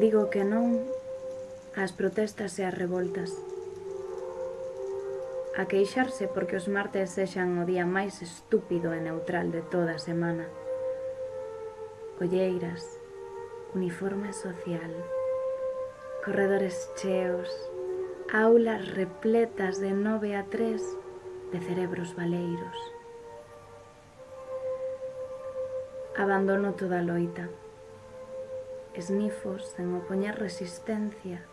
Digo que non ás protestas e ás revoltas. A queixarse porque os martes sexan o día máis estúpido e neutral de toda a semana. Olleiras, uniforme social, corredores cheos, aulas repletas de 9 a 3 de cerebros baleiros. Abandono toda a loita esnifos sen opoñer resistencia,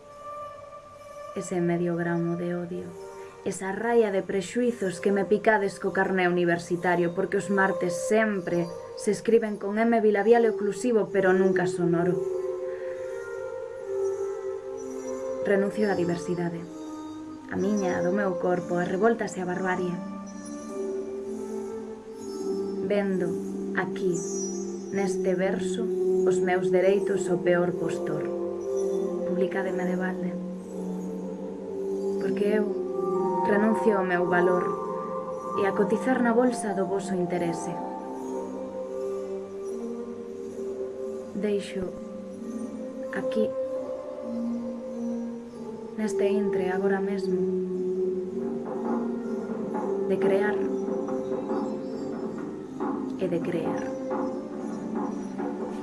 ese medio gramo de odio, esa raia de prexuizos que me picades co carné universitario porque os martes sempre se escriben con M bilabial e oclusivo pero nunca sonoro. Renuncio á diversidade, a miña, a do meu corpo, a revoltas e a barbarie. Vendo, aquí, neste verso, Os meus dereitos o peor postor. Publicademe de balde. Porque eu renuncio ao meu valor e a cotizar na bolsa do vosso interese. Deixo aquí, neste intre agora mesmo, de crear e de creer.